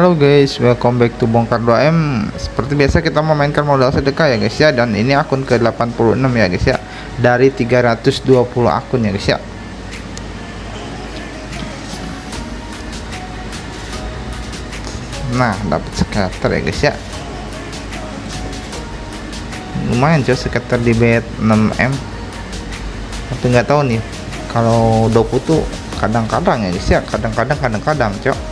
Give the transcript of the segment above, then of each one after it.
Halo guys, welcome back to Bongkar 2M Seperti biasa kita memainkan modal sedekah ya guys ya Dan ini akun ke 86 ya guys ya. Dari 320 akun ya guys ya. Nah dapat scatter ya guys ya. Lumayan coy scatter di bet 6M Tapi nggak tahu nih Kalau doku tuh kadang-kadang ya guys ya Kadang-kadang kadang-kadang cok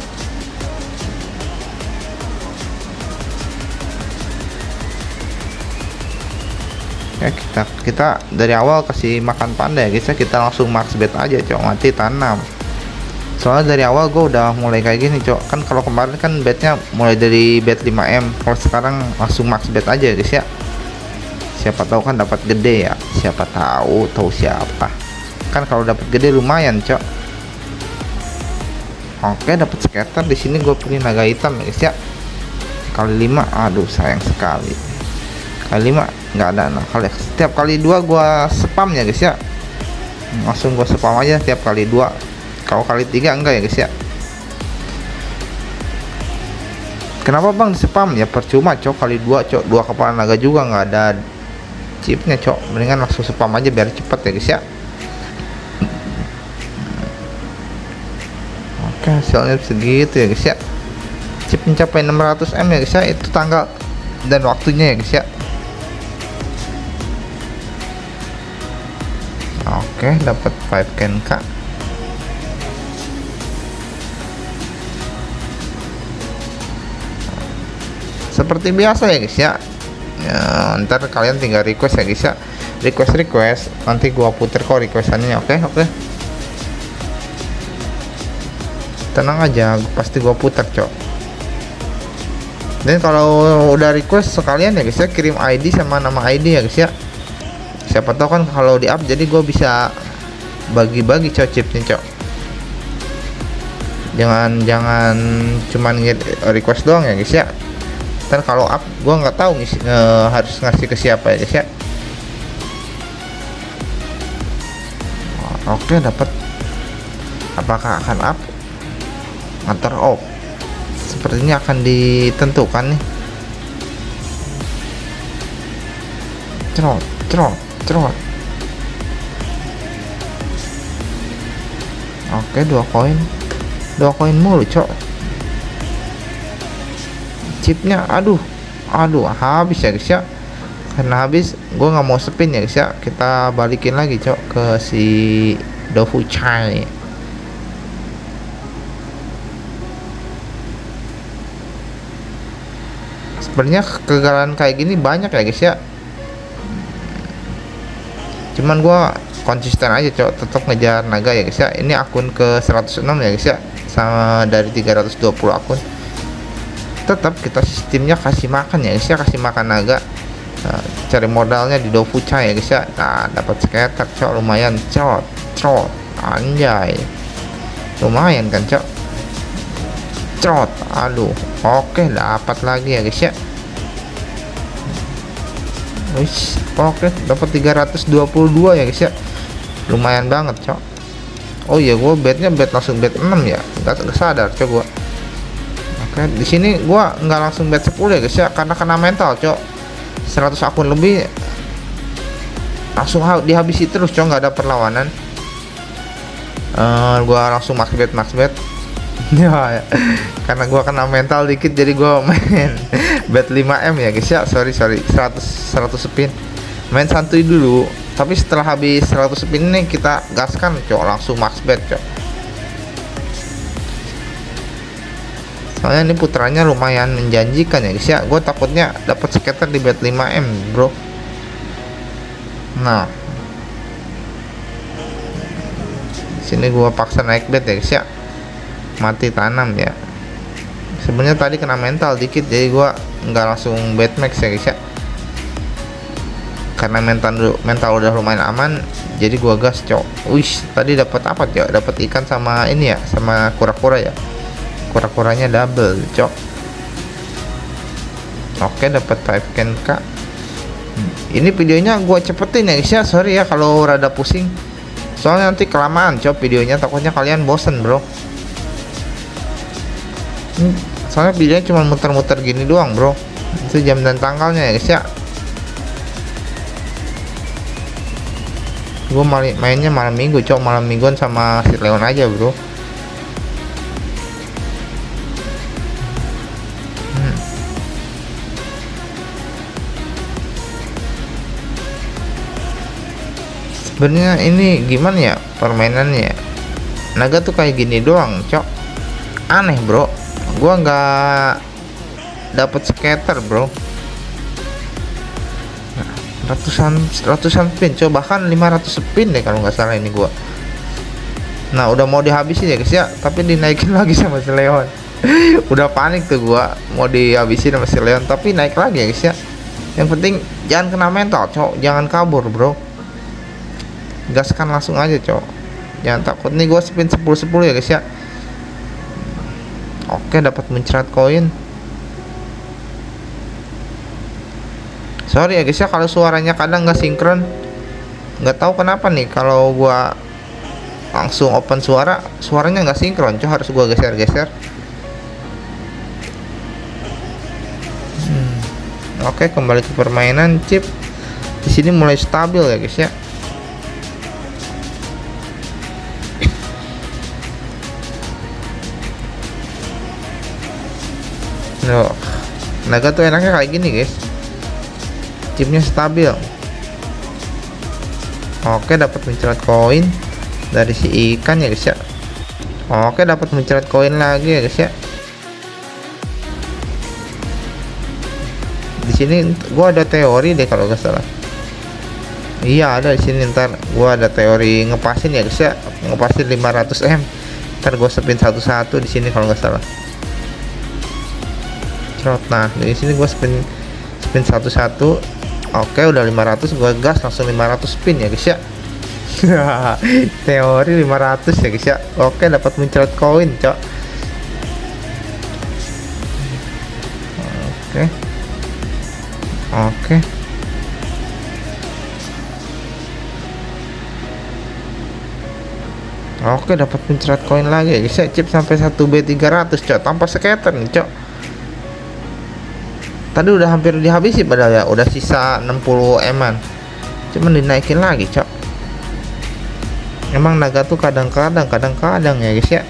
ya kita kita dari awal kasih makan panda ya guys ya. Kita langsung max bet aja cok. Mati tanam. Soalnya dari awal gue udah mulai kayak gini cok. Kan kalau kemarin kan betnya mulai dari bet 5M kalau sekarang langsung max bet aja guys ya. Siapa tahu kan dapat gede ya. Siapa tahu tahu siapa. Kan kalau dapat gede lumayan cok. Oke dapat scatter di sini gue pilih naga hitam ya guys ya. Kali 5 aduh sayang sekali kali 5 nggak ada nah kali setiap kali dua gua spam ya guys ya. Langsung gua spam aja setiap kali dua. Kalau kali tiga enggak ya guys ya. Kenapa bang spam? Ya percuma cok. Kali dua cok. Dua kepala naga juga nggak ada chipnya cok. Mendingan langsung spam aja biar cepet ya guys ya. Oke hasilnya segitu ya guys ya. Chip mencapai 600 M ya guys ya. Itu tanggal dan waktunya ya guys ya Oke, dapat 5 can kak. Seperti biasa ya guys ya. ya. Ntar kalian tinggal request ya guys ya. Request request. Nanti gua puter kok requestannya. Oke oke. Tenang aja, pasti gua puter cok. Dan kalau udah request sekalian ya guys ya kirim ID sama nama ID ya guys ya siapa tahu kan kalau di up jadi gue bisa bagi-bagi cok chipnya cok. Jangan jangan cuman request doang ya guys ya. Dan kalau up gue nggak tahu nih harus ngasih ke siapa ya guys ya. Oke dapat apakah akan up? Atau off. Sepertinya akan ditentukan nih. Cerot cerot cerot oke dua koin. Dua koin mulu cok. Chipnya aduh. Aduh habis ya guys ya. Karena habis gue nggak mau spin ya guys ya. Kita balikin lagi cok ke si Dofu Chai. Sebenarnya kegagalan kayak gini banyak ya guys ya cuman gua konsisten aja cok. Tetap ngejar naga ya guys ya. Ini akun ke 106 ya guys ya. Sama dari 320 akun. Tetap kita sistemnya kasih makan ya guys ya. Kasih makan naga. Nah, cari modalnya di Dofucha ya guys ya. Nah dapat skater cok. Lumayan cok. Cok anjay. Lumayan kan cok? Cok aduh. Oke dapat lagi ya guys ya Wih, oke dapat 322 ya guys ya. Lumayan banget cok. Oh iya gue bednya bed langsung bed 6 ya. Nggak sadar cok gue oke di sini gue nggak langsung bed 10 ya guys ya karena kena mental cok. 100 akun lebih langsung dihabisi terus cok nggak ada perlawanan. Uh, gue langsung max bet max bet. Ya, ya. Karena gua kena mental dikit jadi gua main bet 5M ya guys. Ya sorry sorry. 100 100 spin. Main santuy dulu. Tapi setelah habis 100 spin ini kita gaskan cok. Langsung max bet cok. Soalnya ini putranya lumayan menjanjikan ya guys. Ya gue takutnya dapat skater di bet 5M bro. Nah. Sini gua paksa naik bet ya guys. Ya. Mati tanam ya. Sebenarnya tadi kena mental dikit jadi gua nggak langsung bad max ya guys ya. Karena mental mental udah lumayan aman jadi gua gas cok. Wish tadi dapat apa cok? Dapat ikan sama ini ya sama kura-kura ya? Kura-kuranya double cok. Oke dapat 5 can kak. Ini videonya gua cepetin ya guys ya. Sorry ya kalau rada pusing. Soalnya nanti kelamaan cok videonya. Takutnya kalian bosen bro soalnya videonya cuma muter-muter gini doang bro. Itu jam dan tanggalnya ya guys ya. Gue mainnya malam minggu cok. Malam mingguan sama si Leon aja bro. Hmm. sebenarnya ini gimana ya permainannya? Naga tuh kayak gini doang cok. Aneh bro gua nggak dapat skater bro. Ratusan ratusan spin coba. Bahkan 500 spin deh kalau nggak salah ini gua. Nah udah mau dihabisin ya guys ya. Tapi dinaikin lagi sama si Leon. Udah panik tuh gua mau dihabisin sama si Leon. Tapi naik lagi ya guys ya. Yang penting jangan kena mental cok jangan kabur bro. Gaskan langsung aja cok jangan takut. Nih gua spin 10 10 ya guys ya oke dapat mencret koin. Sorry ya guys ya kalau suaranya kadang nggak sinkron. Nggak tahu kenapa nih kalau gua langsung open suara suaranya nggak sinkron. Coba harus gua geser-geser. Hmm. oke kembali ke permainan chip. Di sini mulai stabil ya guys ya Loh, naga tuh enaknya kayak gini guys. Chipnya stabil. Oke dapat mencerat koin dari si ikan ya guys ya. Oke dapat mencerat koin lagi ya guys ya. Di sini gua ada teori deh kalau nggak salah. Iya ada di sini. Ntar gua ada teori ngepasin ya guys ya. Ngepasin 500 m. Ntar gua spin satu-satu di sini kalau nggak salah cerot nah di sini gua spin spin satu-satu. Oke udah 500 gua gas langsung 500 spin ya guys ya. Teori 500 ya guys ya. Oke dapat muncrat koin cok. Oke. Oke. Oke dapat muncrat koin lagi ya guys ya. Chip sampai 1B300 cok. Tanpa skater nih cok tadi udah hampir dihabisi padahal ya udah sisa 60 eman. Cuman dinaikin lagi cok. Emang naga tuh kadang-kadang kadang-kadang ya guys ya.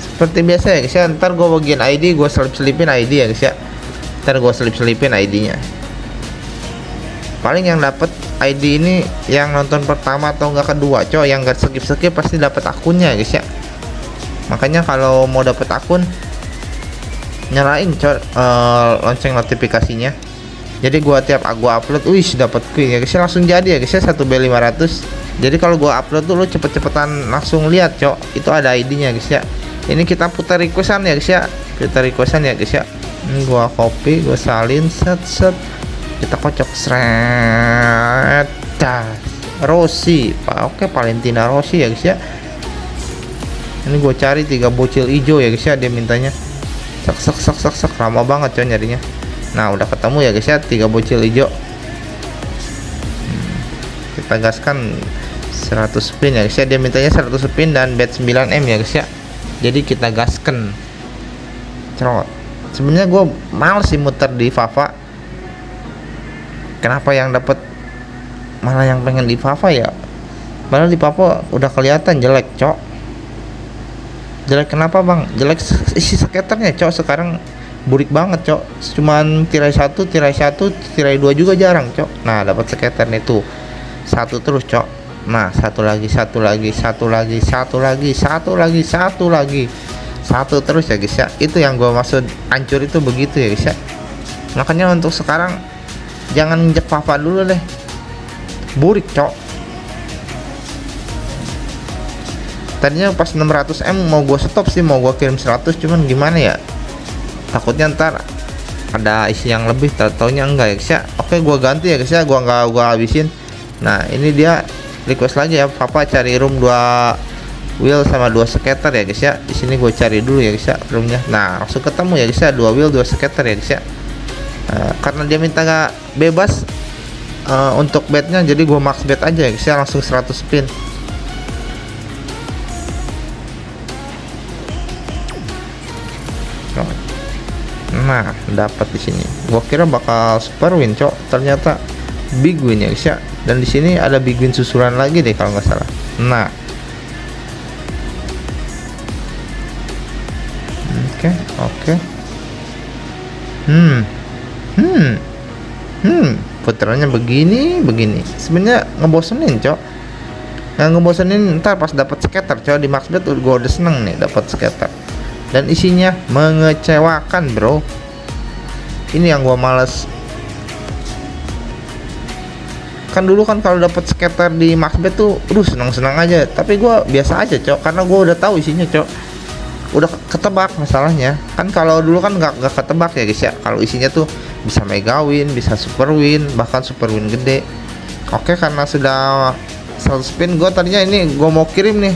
Seperti biasa ya guys ya. Ntar gue bagian ID gue selip-selipin ID ya guys ya. Ntar gue selip-selipin ID nya paling yang dapat ID ini yang nonton pertama atau enggak kedua coy yang enggak skip skip pasti dapat akunnya guys ya. Makanya kalau mau dapat akun nyalain coy uh, lonceng notifikasinya. Jadi gua tiap gua upload wih dapat queen ya guys ya. Langsung jadi ya guys ya 1B500 jadi kalau gua upload tuh lu cepet-cepetan langsung lihat cok itu ada ID-nya guys ya. Ini kita putar requestan ya guys ya. Kita requestan ya guys ya. Ini gua copy gua salin set set kita kocok seret Rossi. Pak oke Valentina Rossi ya guys ya. Ini gue cari tiga bocil hijau ya guys ya dia mintanya. Sak sak sak sak sak. Lama banget coy nyarinya. Nah udah ketemu ya guys ya tiga bocil hijau. Hmm, kita gaskan 100 spin ya guys ya. Dia mintanya 100 spin dan bet 9M ya guys ya. Jadi kita gaskan. Cerot. Sebenarnya gue males sih muter di Fafa kenapa yang dapat malah yang pengen di Fafa ya? Padahal di Papa udah kelihatan jelek cok. Jelek kenapa bang? Jelek isi skaternya cok. Sekarang burik banget cok. Cuman tirai satu tirai satu tirai dua juga jarang cok. Nah dapat skater itu. Satu terus cok. Nah satu lagi satu lagi satu lagi satu lagi satu lagi satu lagi. Satu terus ya guys ya. Itu yang gue maksud hancur itu begitu ya guys ya. Makanya untuk sekarang jangan injek papa dulu deh. Burik cok. Tadinya pas 600M mau gue stop sih mau gue kirim 100 cuman gimana ya? Takutnya ntar ada isi yang lebih taunya enggak ya guys ya oke gue ganti ya guys ya gue nggak gue habisin. Nah ini dia request lagi ya papa cari room 2 wheel sama dua skater ya guys ya di sini gue cari dulu ya guys ya roomnya. Nah langsung ketemu ya guys ya dua wheel dua skater ya guys ya uh, karena dia minta nggak bebas uh, untuk bednya jadi gua max bet aja ya. Guys ya langsung 100 spin. Nah dapat di sini. Gua kira bakal super win cok. Ternyata big win ya guys ya. Dan di sini ada big win susulan lagi deh kalau nggak salah. Nah. Oke okay, oke. Okay. hmm hmm. Hmm putarannya begini begini. Sebenarnya ngebosenin cok. Yang ngebosenin ntar pas dapat skater cok. Di maxbet gue udah seneng nih dapat skater dan isinya mengecewakan bro. Ini yang gua males. Kan dulu kan kalau dapat skater di Maxbet tuh aduh senang-senang aja. Tapi gua biasa aja cok. Karena gua udah tahu isinya cok. Udah ketebak masalahnya. Kan kalau dulu kan nggak nggak ketebak ya guys ya. Kalau isinya tuh bisa mega win bisa super win bahkan super win gede. Oke karena sudah 100 spin gue tadinya ini gue mau kirim nih.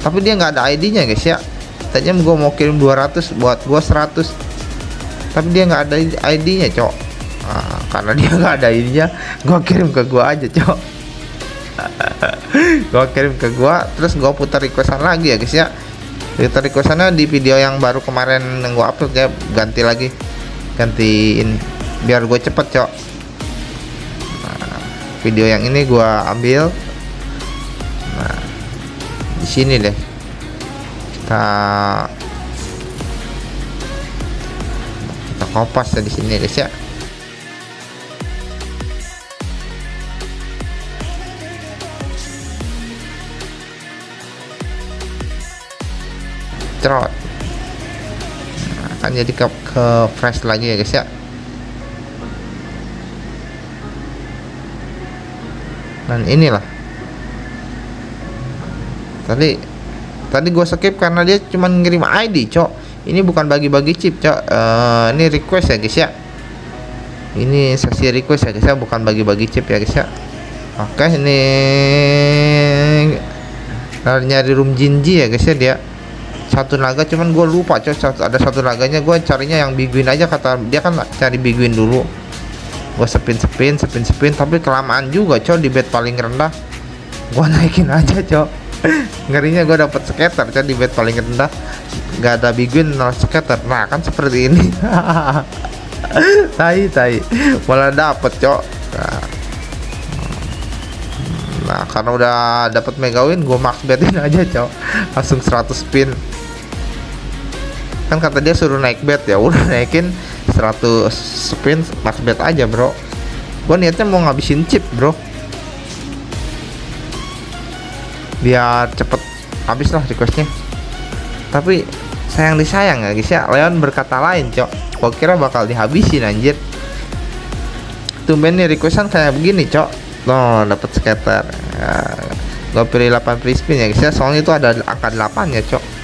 Tapi dia nggak ada ID nya guys ya. Tadinya gue mau kirim 200 buat gue 100 tapi dia nggak ada ID nya cok. Nah, karena dia nggak ada ID nya gue kirim ke gue aja cok. Gue kirim ke gue terus gue putar requestan lagi ya guys ya. Putar requestannya di video yang baru kemarin yang gue upload ya. Ganti lagi ganti ini biar gue cepet cok. Nah, video yang ini gue ambil. Nah di sini deh. Kita kita kopas ya di sini guys ya. Cerot akan jadi ke, ke fresh lagi ya guys ya. Dan inilah. Tadi tadi gue skip karena dia cuma ngirim ID cok. Ini bukan bagi-bagi chip cok. Uh, ini request ya guys ya. Ini sesi request ya guys ya. Bukan bagi-bagi chip ya guys ya. Oke ini nyari room jinji ya guys ya dia satu naga cuman gue lupa satu, ada satu naganya gue carinya yang big win aja kata dia kan cari big win dulu. Gue spin spin spin spin tapi kelamaan juga cok di bed paling rendah. Gue naikin aja cok ngerinya gue dapet skater kan di bed paling rendah. Nggak ada big win nol skater. Nah kan seperti ini. Tai tai. Malah dapet cok nah, nah karena udah dapet mega win gue max betin aja cok langsung 100 spin kan kata dia suruh naik bet ya udah naikin 100 spin max bet aja bro. Gue niatnya mau ngabisin chip bro. Biar cepet habis lah requestnya. Tapi sayang disayang ya guys ya. Leon berkata lain cok. Gua kira bakal dihabisin anjir. Tumben nih requestan kayak begini cok. No dapat scatter. Ya, gua pilih 8 free spin ya guys ya. Soalnya itu ada angka 8 ya cok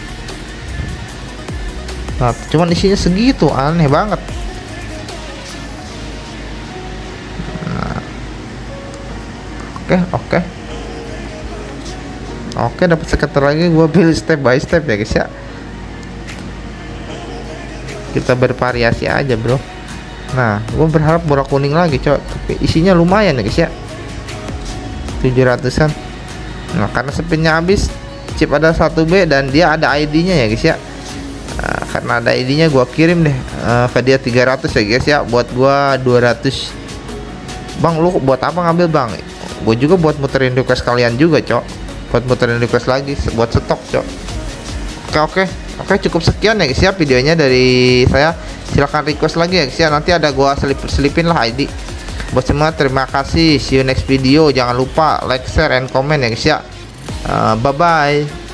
nah cuman isinya segitu aneh banget. Nah. oke oke. Oke dapat sekitar lagi gua pilih step by step ya guys ya. Kita bervariasi aja bro. Nah gue berharap bola kuning lagi cok. Tapi isinya lumayan ya guys ya. 700an nah karena spinnya habis chip ada 1B dan dia ada ID nya ya guys ya karena ada ID nya gua kirim deh. Uh, dia 300 ya guys ya. Buat gua 200 Bang lu buat apa ngambil bang? Gue juga buat muterin request kalian juga cok. Buat muterin request lagi buat stok cok. Oke oke. Oke cukup sekian ya guys ya videonya dari saya. Silahkan request lagi ya guys ya. Nanti ada gua selip selipin lah ID buat semua terima kasih. See you next video. Jangan lupa like share and comment ya guys ya. Uh, bye bye